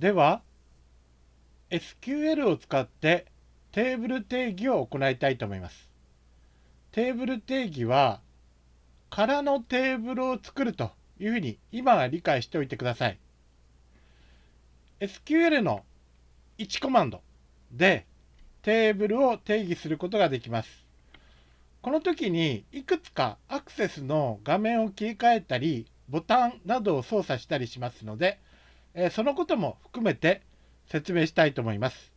では SQL を使ってテーブル定義を行いたいと思います。テーブル定義は空のテーブルを作るというふうに今は理解しておいてください。SQL の1コマンドでテーブルを定義することができます。この時にいくつかアクセスの画面を切り替えたりボタンなどを操作したりしますので、えそのことも含めて説明したいと思います。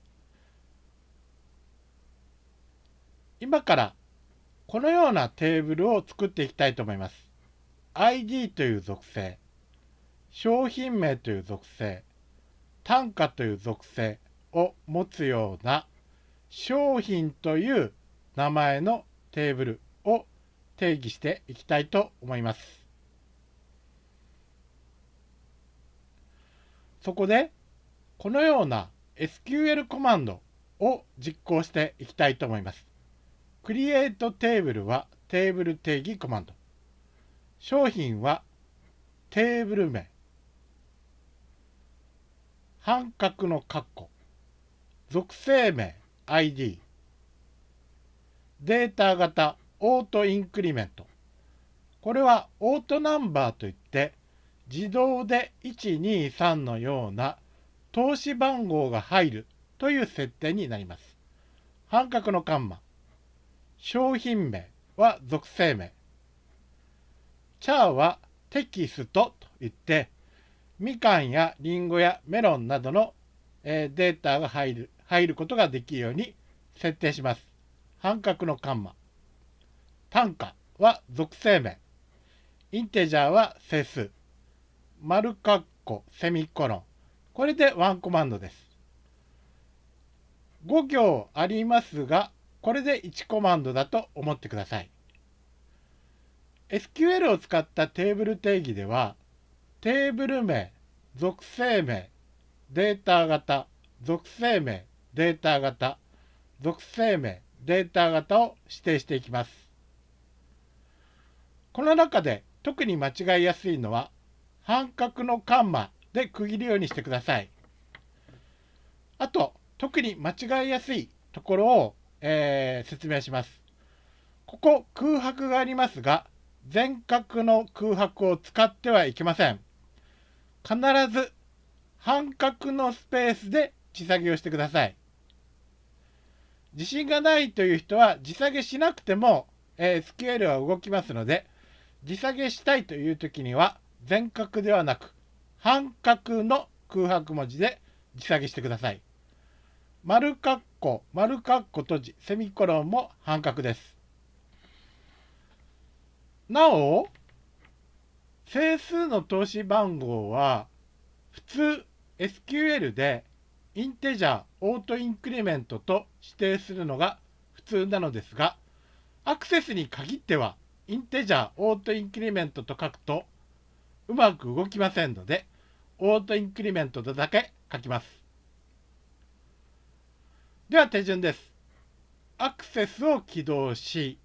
今からこのようなテーブルを作っていきたいと思います。ID という属性、商品名という属性、単価という属性を持つような商品という名前のテーブルを定義していきたいと思います。そこでこのような SQL コマンドを実行していきたいと思います。Create Table はテーブル定義コマンド。商品はテーブル名。半角の括弧。属性名 ID。データ型オートインクリメント。これはオートナンバーといって自動で123のような投資番号が入るという設定になります。半角のカンマ。商品名は属性名。チャーはテキストといって、みかんやりんごやメロンなどの、えー、データが入る入ることができるように設定します。半角のカンマ。単価は属性名。インテジャーは整数。丸括弧セミコロン。これでワンコマンドです。5行ありますが、これで1コマンドだと思ってください。SQL を使ったテーブル定義では、テーブル名、属性名、データ型、属性名、データ型、属性名、データ型を指定していきます。この中で特に間違いやすいのは、半角のカンマで区切るようにしてください。あと、特に間違いやすいところをえー、説明します。ここ空白がありますが、全角の空白を使ってはいけません。必ず半角のスペースで地下げをしてください。自信がないという人は地下げしなくても、えー、スケールは動きますので、地下げしたいという時には全角ではなく半角の空白文字で地下げしてください。丸括弧、丸括弧閉じ、セミコロンも半角です。なお、整数の通し番号は、普通 SQL で integer、autoincrement と指定するのが普通なのですが、アクセスに限っては、 integer、autoincrement と書くと、うまく動きませんので、 autoincrement とだけ書きます。では手順です。アクセスを起動し、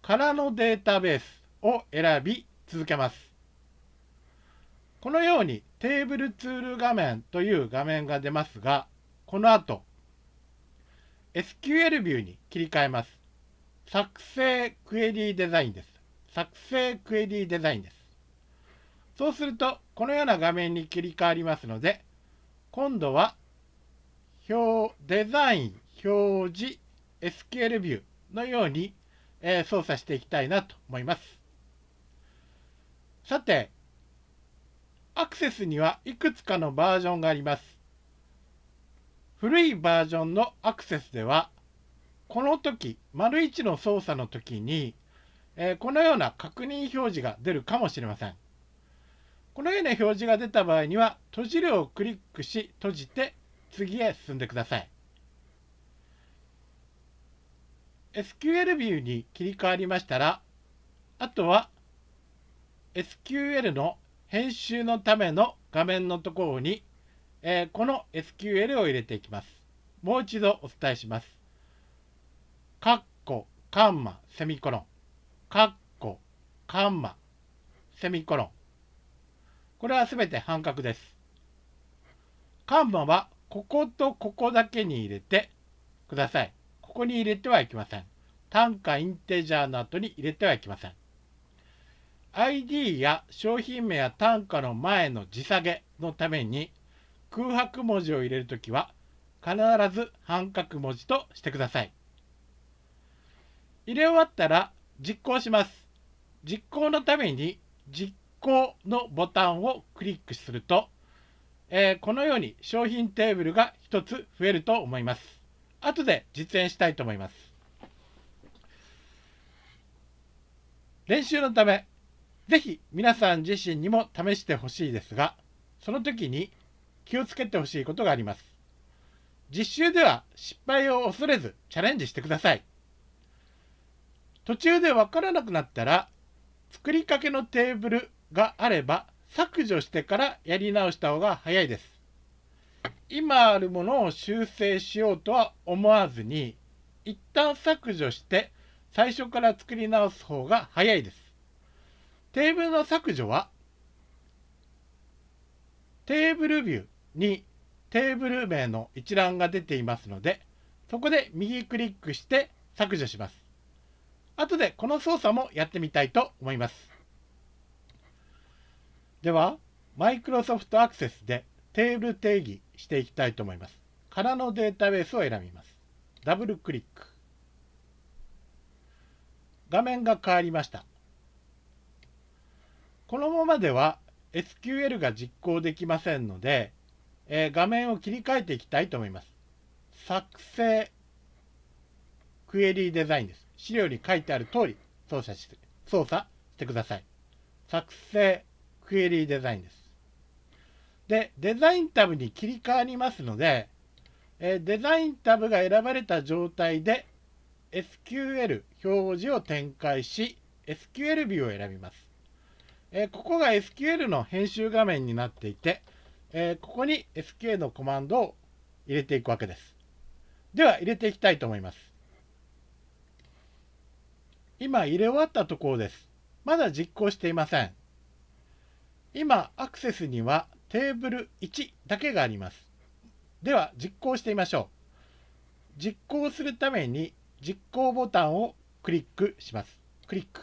空のデータベースを選び続けます。このようにテーブルツール画面という画面が出ますが、この後、SQL ビューに切り替えます。作成クエリーデザインです。作成クエリーデザインです。そうすると、このような画面に切り替わりますので、今度は表、デザイン、表示、SQL ビューのように、えー、操作していきたいなと思います。さて、アクセスにはいくつかのバージョンがあります。古いバージョンのアクセスでは、この時、丸1の操作の時に、えー、このような確認表示が出るかもしれません。このような表示が出た場合には、閉じるをクリックし、閉じて次へ進んでください。SQL ビューに切り替わりましたら、あとは SQL の編集のための画面のところに、えー、この SQL を入れていきます。もう一度お伝えします。カッコ、カンマ、セミコロン。カッコ、カンマ、セミコロン。これはすべて半角です。カンマはこことここだけに入れてください。ここに入れてはいけません。単価インテジャーの後に入れてはいけません。ID や商品名や単価の前の字下げのために空白文字を入れるときは必ず半角文字としてください。入れ終わったら実行します。実行のために実行のボタンをクリックすると、えー、このように商品テーブルが1つ増えると思います。後で実演したいと思います。練習のため、ぜひ皆さん自身にも試してほしいですが、その時に気をつけてほしいことがあります。実習では失敗を恐れずチャレンジしてください。途中でわからなくなったら、作りかけのテーブルがあれば削除してからやり直した方が早いです。今あるものを修正しようとは思わずに、一旦削除して最初から作り直す方が早いです。テーブルの削除は、テーブルビューにテーブル名の一覧が出ていますので、そこで右クリックして削除します。後でこの操作もやってみたいと思います。では、Microsoft Access でテーブル定義していきたいと思います。空のデータベースを選びます。ダブルクリック。画面が変わりました。このままでは SQL が実行できませんので、えー、画面を切り替えていきたいと思います。作成クエリーデザインです。資料に書いてある通り操作して操作してください。作成クエリーデザインです。で、デザインタブに切り替わりますので、えー、デザインタブが選ばれた状態で SQL 表示を展開し SQL ビューを選びます。えー、ここが SQL の編集画面になっていて、えー、ここに SQL のコマンドを入れていくわけです。では入れていきたいと思います。今入れ終わったところです。まだ実行していません。今アクセスにはテーブル1だけがあります。では実行してみましょう。実行するために実行ボタンをクリックします。クリック。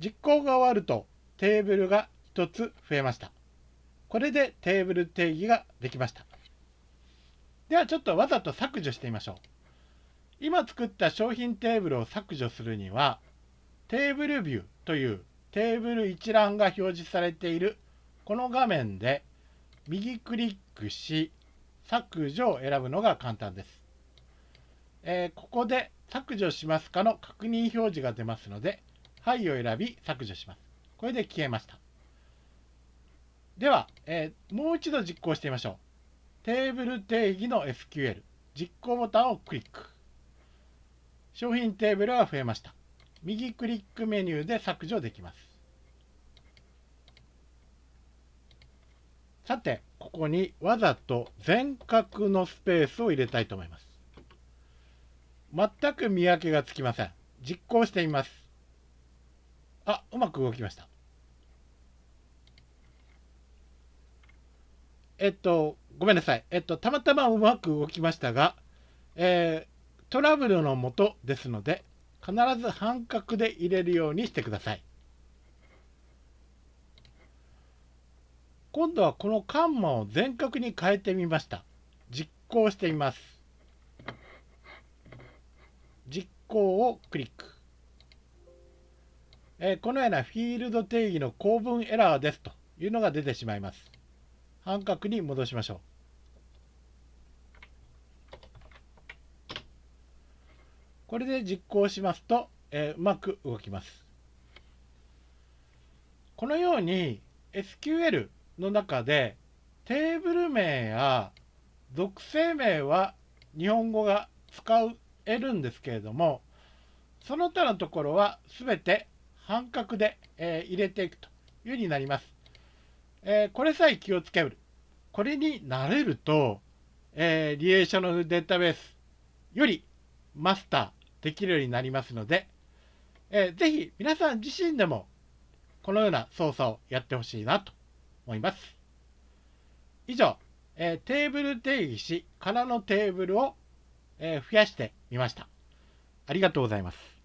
実行が終わるとテーブルが1つ増えました。これでテーブル定義ができました。ではちょっとわざと削除してみましょう。今作った商品テーブルを削除するには、テーブルビューというテーブル一覧が表示されているこの画面で右クリックし削除を選ぶのが簡単です。えー、ここで削除しますかの確認表示が出ますのではいを選び削除します。これで消えました。では、えー、もう一度実行してみましょう。テーブル定義の SQL 実行ボタンをクリック。商品テーブルが増えました。右クリックメニューで削除できます。さて、ここにわざと全角のスペースを入れたいと思います。全く見分けがつきません。実行してみます。あ、うまく動きました。えっと、ごめんなさい。えっと、たまたまうまく動きましたが、え、トラブルのもとですので、必ず半角で入れるようにしてください。今度はこのカンマを全角に変えてみました。実行してみます。実行をクリック。えー、このようなフィールド定義の構文エラーですというのが出てしまいます。半角に戻しましょう。これで実行しますと、えー、うまく動きます。このように SQL の中でテーブル名や属性名は日本語が使えるんですけれどもその他のところは全て半角で、えー、入れていくというようになります。えー、これさえ気をつける。これに慣れると、えー、リレーショナルデータベースよりマスターできるようになりますので、えー、ぜひ皆さん自身でもこのような操作をやってほしいなと思います。以上、えー、テーブル定義し、空のテーブルを、えー、増やしてみました。ありがとうございます。